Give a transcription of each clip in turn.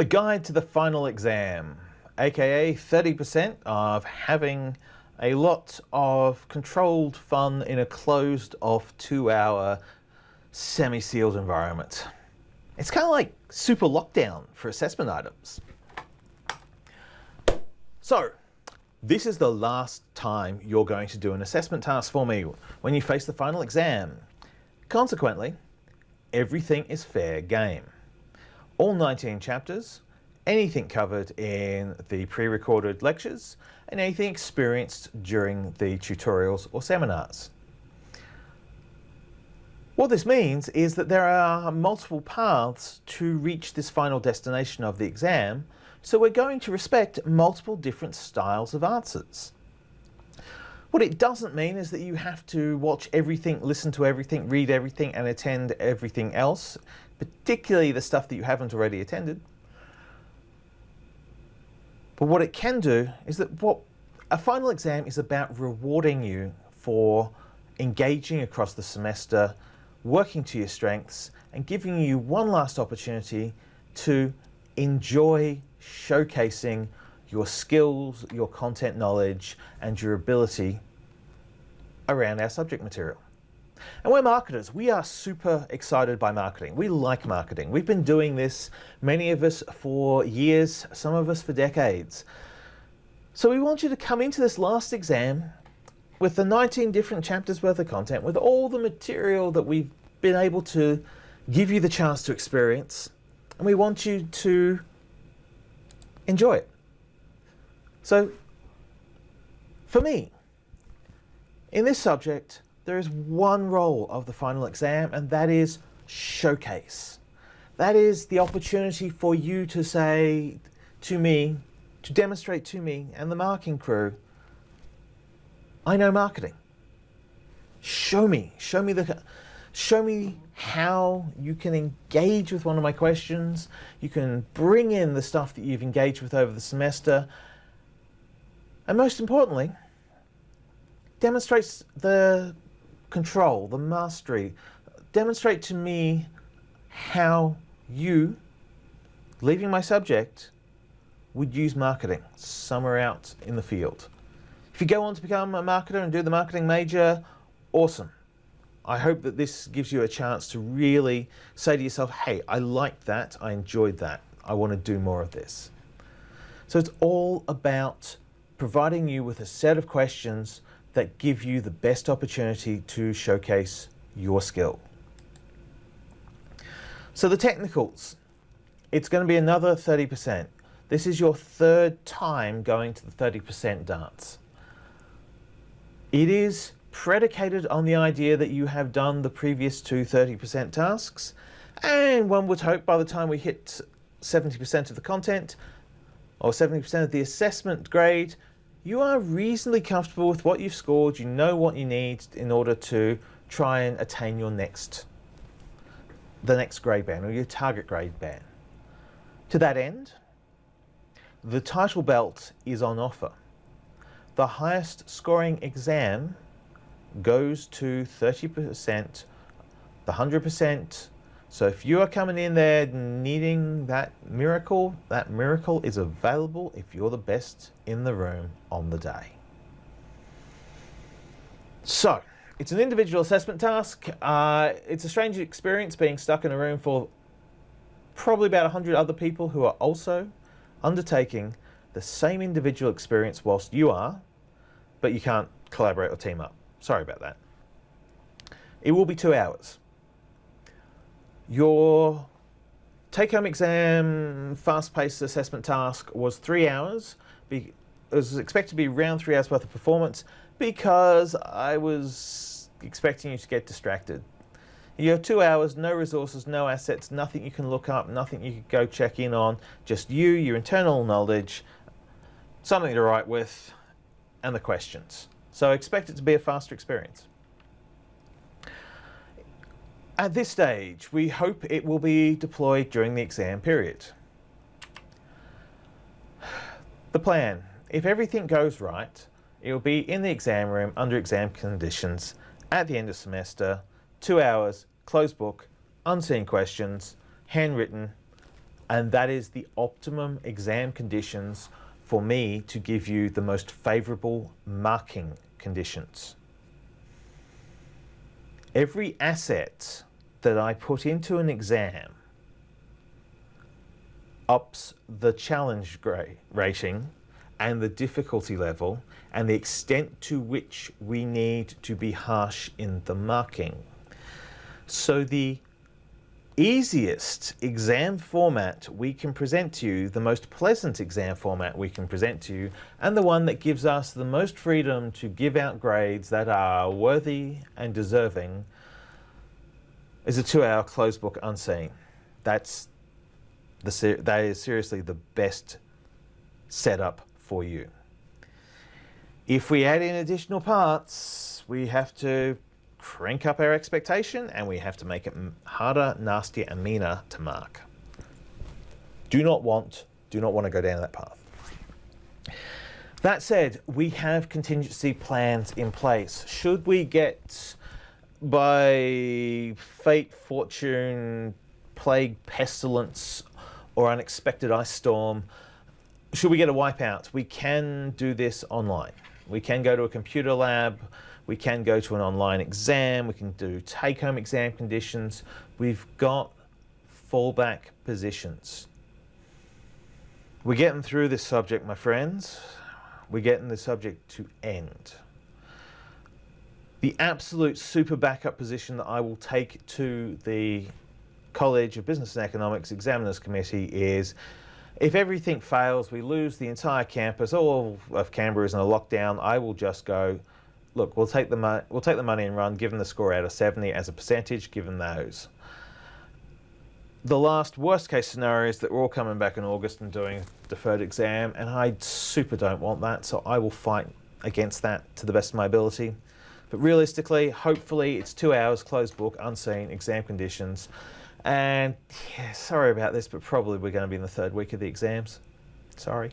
The guide to the final exam, aka 30% of having a lot of controlled fun in a closed off two hour semi-sealed environment. It's kind of like super lockdown for assessment items. So, this is the last time you're going to do an assessment task for me when you face the final exam. Consequently, everything is fair game. All 19 chapters, anything covered in the pre-recorded lectures, and anything experienced during the tutorials or seminars. What this means is that there are multiple paths to reach this final destination of the exam, so we're going to respect multiple different styles of answers. What it doesn't mean is that you have to watch everything, listen to everything, read everything and attend everything else, particularly the stuff that you haven't already attended. But what it can do is that what a final exam is about rewarding you for engaging across the semester working to your strengths and giving you one last opportunity to enjoy showcasing your skills, your content knowledge, and your ability around our subject material. And we're marketers. We are super excited by marketing. We like marketing. We've been doing this, many of us for years, some of us for decades. So we want you to come into this last exam with the 19 different chapters worth of content, with all the material that we've been able to give you the chance to experience, and we want you to enjoy it. So, for me, in this subject, there is one role of the final exam, and that is showcase. That is the opportunity for you to say to me, to demonstrate to me and the marking crew I know marketing. Show me, show me the, show me how you can engage with one of my questions. You can bring in the stuff that you've engaged with over the semester. And most importantly, demonstrates the control, the mastery. Demonstrate to me how you, leaving my subject, would use marketing somewhere out in the field. If you go on to become a marketer and do the marketing major, awesome. I hope that this gives you a chance to really say to yourself, hey, I liked that, I enjoyed that, I want to do more of this. So it's all about providing you with a set of questions that give you the best opportunity to showcase your skill. So the technicals, it's going to be another 30%. This is your third time going to the 30% dance. It is predicated on the idea that you have done the previous two 30% tasks, and one would hope by the time we hit 70% of the content, or 70% of the assessment grade, you are reasonably comfortable with what you've scored, you know what you need in order to try and attain your next, the next grade band, or your target grade band. To that end, the title belt is on offer. The highest scoring exam goes to 30%, the 100%. So if you are coming in there needing that miracle, that miracle is available if you're the best in the room on the day. So, it's an individual assessment task. Uh, it's a strange experience being stuck in a room for probably about 100 other people who are also undertaking the same individual experience whilst you are, but you can't collaborate or team up. Sorry about that. It will be two hours. Your take-home exam fast-paced assessment task was three hours. It was expected to be around three hours worth of performance because I was expecting you to get distracted. You have two hours, no resources, no assets, nothing you can look up, nothing you can go check in on, just you, your internal knowledge, something to write with, and the questions. So expect it to be a faster experience. At this stage, we hope it will be deployed during the exam period. The plan, if everything goes right, it will be in the exam room under exam conditions at the end of semester, two hours, closed book, unseen questions, handwritten, And that is the optimum exam conditions for me to give you the most favorable marking conditions. Every asset that I put into an exam ups the challenge rating and the difficulty level and the extent to which we need to be harsh in the marking. So the easiest exam format we can present to you, the most pleasant exam format we can present to you, and the one that gives us the most freedom to give out grades that are worthy and deserving is a two-hour closed book unseen. That's the, that is seriously the best setup for you. If we add in additional parts, we have to crank up our expectation and we have to make it harder, nastier and meaner to mark. Do not want, do not want to go down that path. That said, we have contingency plans in place. Should we get by fate, fortune, plague, pestilence, or unexpected ice storm, should we get a wipeout, we can do this online. We can go to a computer lab, we can go to an online exam, we can do take-home exam conditions. We've got fallback positions. We're getting through this subject, my friends. We're getting the subject to end. The absolute super backup position that I will take to the College of Business and Economics Examiners Committee is if everything fails, we lose the entire campus, all of Canberra is in a lockdown, I will just go, look, we'll take the, we'll take the money and run, give them the score out of 70 as a percentage, given those. The last worst case scenario is that we're all coming back in August and doing deferred exam, and I super don't want that, so I will fight against that to the best of my ability. But realistically, hopefully it's two hours, closed book, unseen, exam conditions. And yeah, sorry about this, but probably we're going to be in the third week of the exams. Sorry.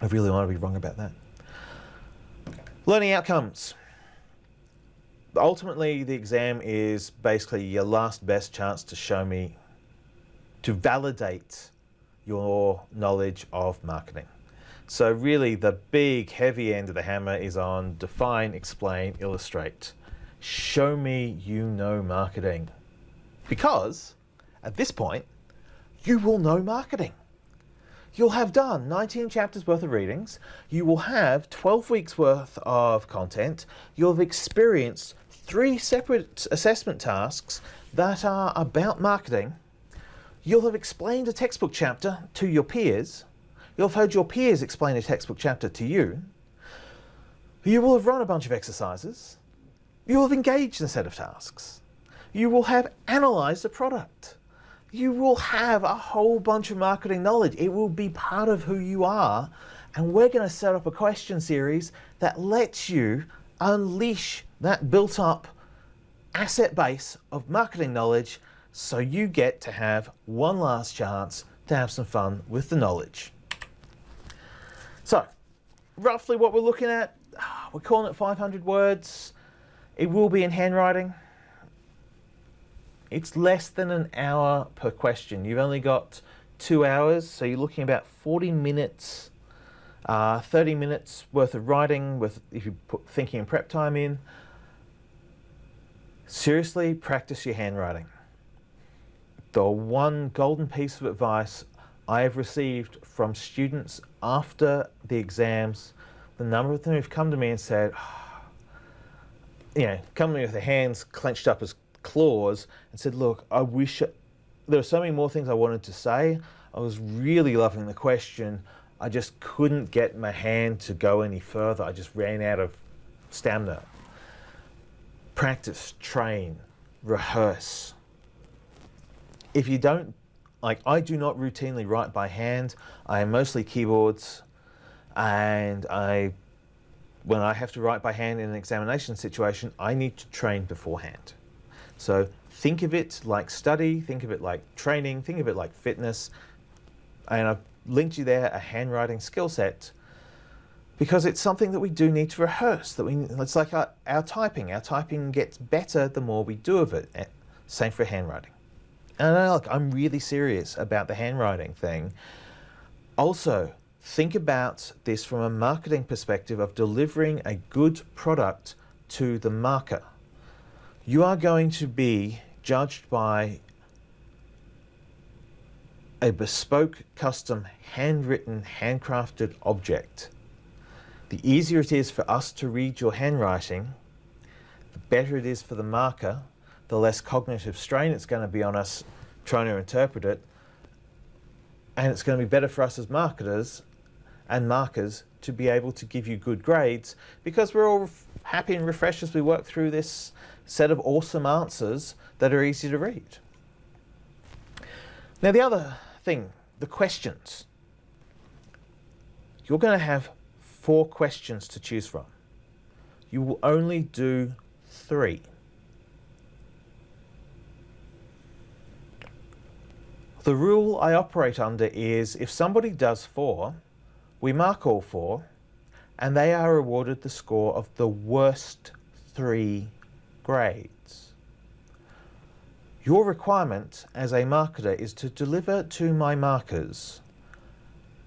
I really want to be wrong about that. Learning outcomes. Ultimately, the exam is basically your last best chance to show me, to validate your knowledge of marketing. So really the big heavy end of the hammer is on define, explain, illustrate. Show me you know marketing. Because at this point, you will know marketing. You'll have done 19 chapters worth of readings. You will have 12 weeks worth of content. You'll have experienced three separate assessment tasks that are about marketing. You'll have explained a textbook chapter to your peers You'll have heard your peers explain a textbook chapter to you. You will have run a bunch of exercises. You will have engaged in a set of tasks. You will have analyzed a product. You will have a whole bunch of marketing knowledge. It will be part of who you are. And we're going to set up a question series that lets you unleash that built up asset base of marketing knowledge so you get to have one last chance to have some fun with the knowledge. Roughly what we're looking at, we're calling it 500 words. It will be in handwriting. It's less than an hour per question. You've only got two hours, so you're looking about 40 minutes, uh, 30 minutes worth of writing with if you put thinking and prep time in. Seriously, practice your handwriting. The one golden piece of advice I have received from students after the exams, the number of them who've come to me and said, you know, come to me with their hands clenched up as claws and said, look, I wish, there are so many more things I wanted to say. I was really loving the question. I just couldn't get my hand to go any further. I just ran out of stamina. Practice, train, rehearse. If you don't like I do not routinely write by hand. I am mostly keyboards and I, when I have to write by hand in an examination situation, I need to train beforehand. So think of it like study, think of it like training, think of it like fitness. And I've linked you there a handwriting skill set because it's something that we do need to rehearse. That we, it's like our, our typing. Our typing gets better the more we do of it. Eh, same for handwriting. And I, look, I'm really serious about the handwriting thing. Also, think about this from a marketing perspective of delivering a good product to the marker. You are going to be judged by a bespoke, custom, handwritten, handcrafted object. The easier it is for us to read your handwriting, the better it is for the marker, the less cognitive strain it's going to be on us trying to interpret it, and it's going to be better for us as marketers and markers to be able to give you good grades because we're all happy and refreshed as we work through this set of awesome answers that are easy to read. Now the other thing, the questions. You're going to have four questions to choose from. You will only do three. The rule I operate under is if somebody does four, we mark all four, and they are awarded the score of the worst three grades. Your requirement as a marketer is to deliver to my markers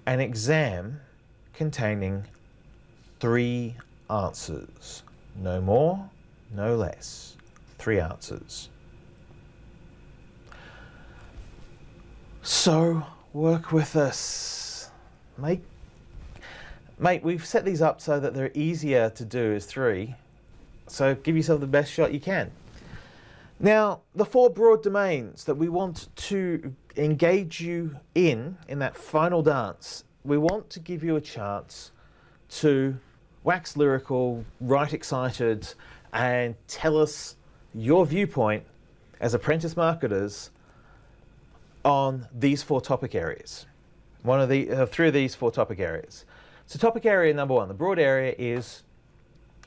an exam containing three answers. No more, no less. Three answers. So work with us. Make, mate, we've set these up so that they're easier to do as three. So give yourself the best shot you can. Now, the four broad domains that we want to engage you in, in that final dance, we want to give you a chance to wax lyrical, write excited, and tell us your viewpoint as apprentice marketers on these four topic areas. One of the, uh, three of these four topic areas. So topic area number one, the broad area is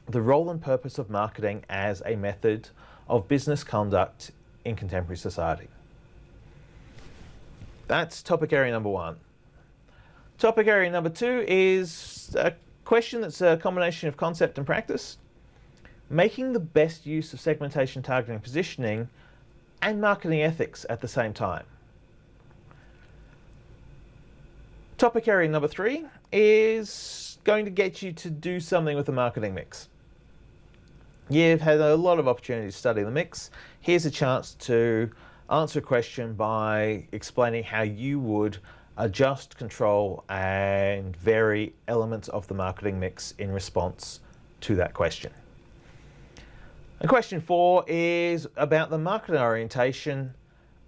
the role and purpose of marketing as a method of business conduct in contemporary society. That's topic area number one. Topic area number two is a question that's a combination of concept and practice. Making the best use of segmentation, targeting, positioning, and marketing ethics at the same time. Topic area number three is going to get you to do something with the marketing mix. You've had a lot of opportunity to study the mix. Here's a chance to answer a question by explaining how you would adjust, control and vary elements of the marketing mix in response to that question. And question four is about the marketing orientation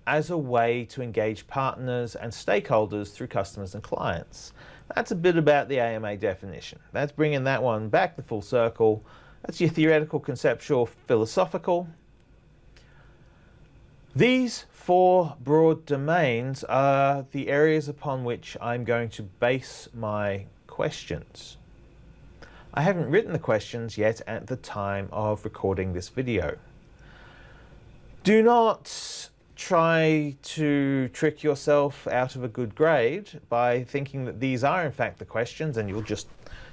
as a way to engage partners and stakeholders through customers and clients. That's a bit about the AMA definition. That's bringing that one back the full circle that's your theoretical, conceptual, philosophical. These four broad domains are the areas upon which I'm going to base my questions. I haven't written the questions yet at the time of recording this video. Do not try to trick yourself out of a good grade by thinking that these are in fact the questions and you'll just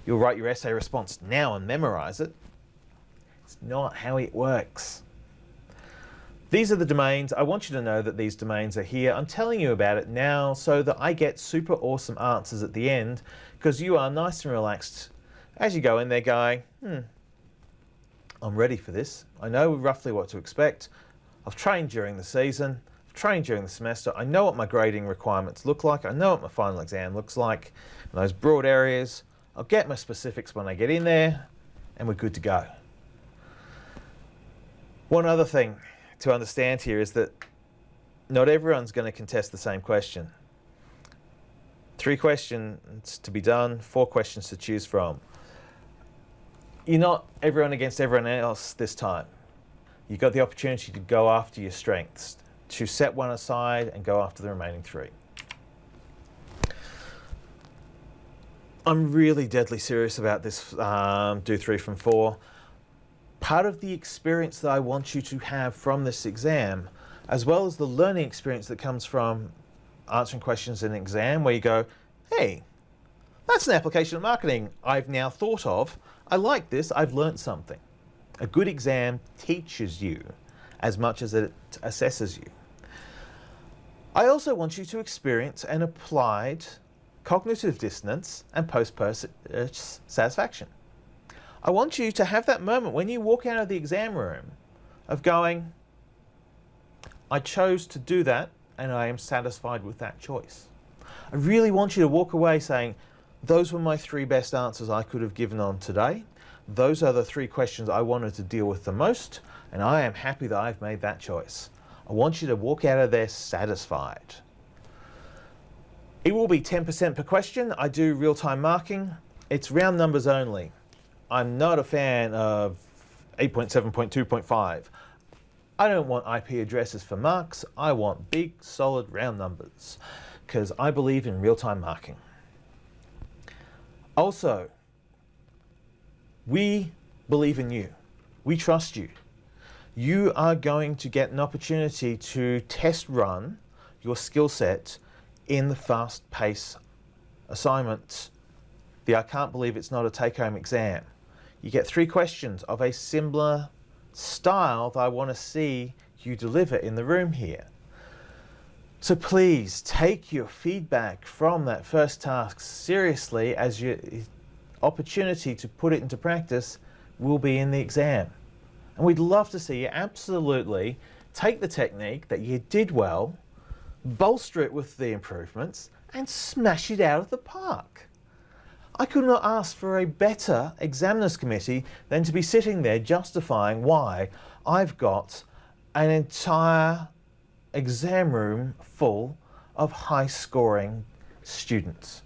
you'll write your essay response now and memorize it. It's not how it works. These are the domains. I want you to know that these domains are here. I'm telling you about it now so that I get super awesome answers at the end because you are nice and relaxed as you go in there going, hmm, I'm ready for this. I know roughly what to expect. I've trained during the season. I've trained during the semester. I know what my grading requirements look like. I know what my final exam looks like. In those broad areas, I'll get my specifics when I get in there and we're good to go. One other thing to understand here is that not everyone's going to contest the same question. Three questions to be done, four questions to choose from. You're not everyone against everyone else this time. You've got the opportunity to go after your strengths, to set one aside and go after the remaining three. I'm really deadly serious about this um, do three from four part of the experience that I want you to have from this exam, as well as the learning experience that comes from answering questions in an exam where you go, hey, that's an application of marketing I've now thought of. I like this, I've learned something. A good exam teaches you as much as it assesses you. I also want you to experience an applied cognitive dissonance and post-purchase satisfaction. I want you to have that moment when you walk out of the exam room of going, I chose to do that and I am satisfied with that choice. I really want you to walk away saying, those were my three best answers I could have given on today. Those are the three questions I wanted to deal with the most, and I am happy that I've made that choice. I want you to walk out of there satisfied. It will be 10% per question. I do real-time marking. It's round numbers only. I'm not a fan of 8.7.2.5. I don't want IP addresses for marks. I want big, solid, round numbers because I believe in real-time marking. Also, we believe in you. We trust you. You are going to get an opportunity to test run your skill set in the fast pace assignment. The I can't believe it's not a take-home exam. You get three questions of a similar style that I want to see you deliver in the room here. So please take your feedback from that first task seriously as your opportunity to put it into practice will be in the exam. And we'd love to see you absolutely take the technique that you did well, bolster it with the improvements, and smash it out of the park. I could not ask for a better examiners committee than to be sitting there justifying why I've got an entire exam room full of high scoring students.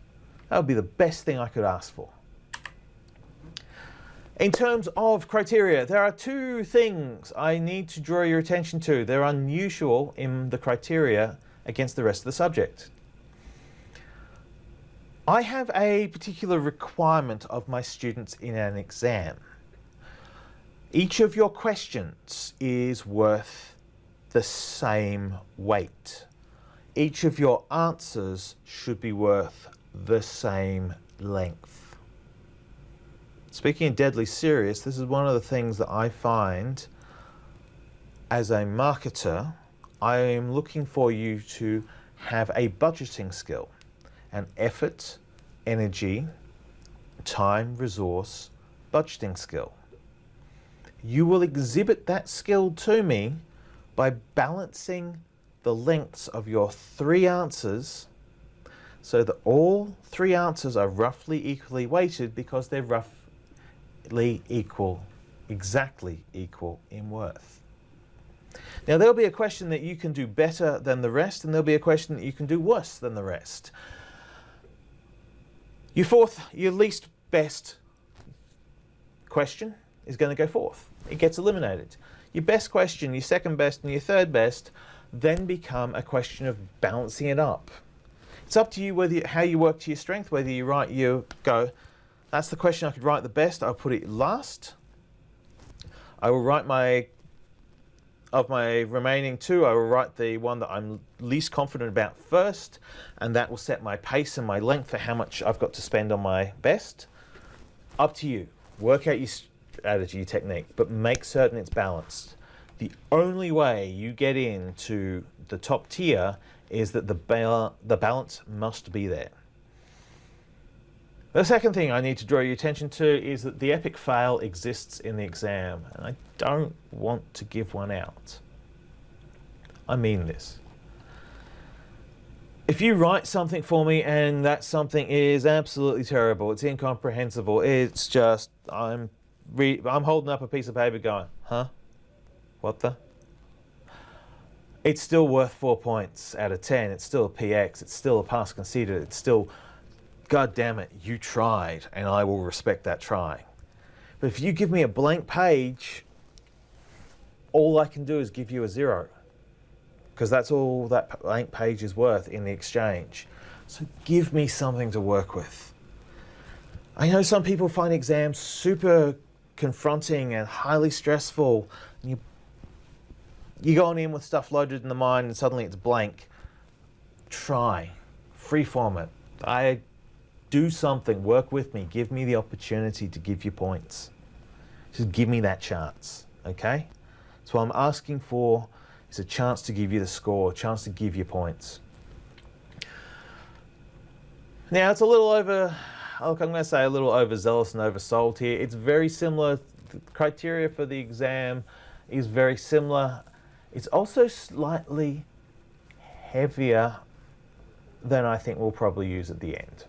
That would be the best thing I could ask for. In terms of criteria, there are two things I need to draw your attention to. They're unusual in the criteria against the rest of the subject. I have a particular requirement of my students in an exam. Each of your questions is worth the same weight. Each of your answers should be worth the same length. Speaking of deadly serious, this is one of the things that I find as a marketer, I am looking for you to have a budgeting skill an effort, energy, time, resource, budgeting skill. You will exhibit that skill to me by balancing the lengths of your three answers so that all three answers are roughly equally weighted because they're roughly equal, exactly equal in worth. Now there'll be a question that you can do better than the rest and there'll be a question that you can do worse than the rest. Your fourth, your least best question is going to go fourth. It gets eliminated. Your best question, your second best and your third best then become a question of balancing it up. It's up to you whether you, how you work to your strength, whether you write, you go, that's the question I could write the best, I'll put it last. I will write my of my remaining two, I will write the one that I'm least confident about first, and that will set my pace and my length for how much I've got to spend on my best. Up to you. Work out your strategy, your technique, but make certain it's balanced. The only way you get into the top tier is that the, ba the balance must be there. The second thing I need to draw your attention to is that the epic fail exists in the exam, and I don't want to give one out. I mean this. If you write something for me and that something is absolutely terrible, it's incomprehensible, it's just, I'm, I'm holding up a piece of paper going, huh? What the? It's still worth four points out of 10. It's still a PX. It's still a pass conceded. It's still God damn it, you tried, and I will respect that trying. But if you give me a blank page, all I can do is give you a zero, because that's all that blank page is worth in the exchange. So give me something to work with. I know some people find exams super confronting and highly stressful. And you, you're going in with stuff loaded in the mind and suddenly it's blank. Try, freeform it. I do something, work with me, give me the opportunity to give you points. Just give me that chance, okay? So what I'm asking for is a chance to give you the score, a chance to give you points. Now it's a little over, look, I'm to say a little overzealous and oversold here. It's very similar. The criteria for the exam is very similar. It's also slightly heavier than I think we'll probably use at the end.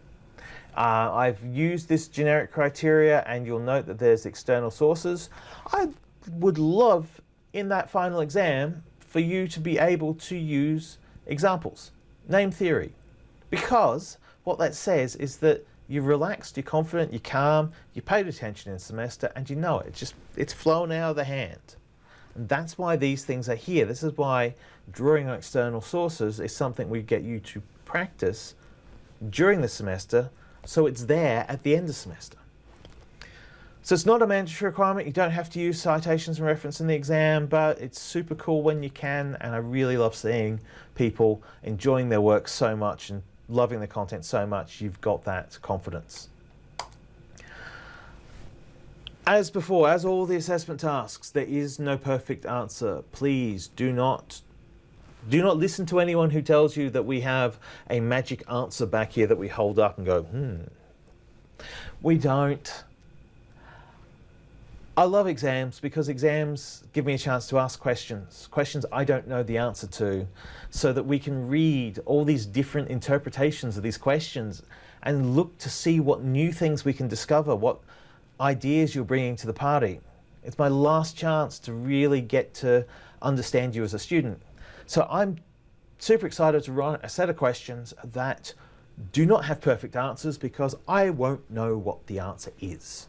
Uh, I've used this generic criteria and you'll note that there's external sources. I would love in that final exam for you to be able to use examples, name theory, because what that says is that you're relaxed, you're confident, you're calm, you paid attention in semester and you know it. It's just, it's flown out of the hand. And that's why these things are here. This is why drawing on external sources is something we get you to practice during the semester so it's there at the end of semester. So it's not a mandatory requirement. You don't have to use citations and reference in the exam, but it's super cool when you can. And I really love seeing people enjoying their work so much and loving the content so much. You've got that confidence. As before, as all the assessment tasks, there is no perfect answer. Please do not do not listen to anyone who tells you that we have a magic answer back here that we hold up and go, hmm. We don't. I love exams because exams give me a chance to ask questions, questions I don't know the answer to, so that we can read all these different interpretations of these questions and look to see what new things we can discover, what ideas you're bringing to the party. It's my last chance to really get to understand you as a student. So I'm super excited to run a set of questions that do not have perfect answers because I won't know what the answer is.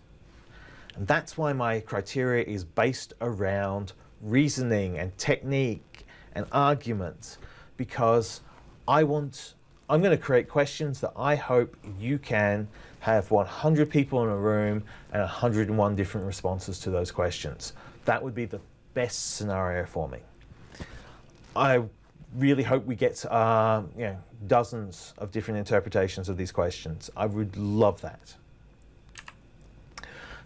And that's why my criteria is based around reasoning and technique and arguments because I want, I'm going to create questions that I hope you can have 100 people in a room and 101 different responses to those questions. That would be the best scenario for me. I really hope we get uh, you know, dozens of different interpretations of these questions. I would love that.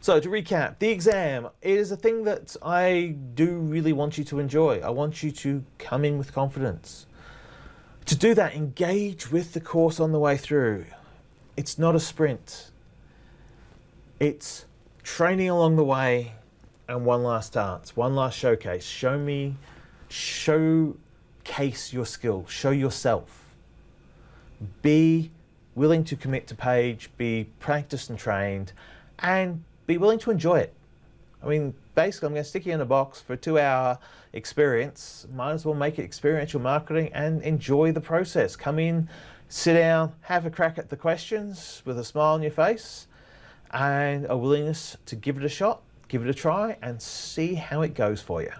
So to recap, the exam is a thing that I do really want you to enjoy. I want you to come in with confidence. To do that, engage with the course on the way through. It's not a sprint. It's training along the way and one last dance, one last showcase. Show me showcase your skill, show yourself. Be willing to commit to page, be practiced and trained, and be willing to enjoy it. I mean, basically, I'm going to stick you in a box for a two-hour experience. Might as well make it experiential marketing and enjoy the process. Come in, sit down, have a crack at the questions with a smile on your face and a willingness to give it a shot, give it a try, and see how it goes for you.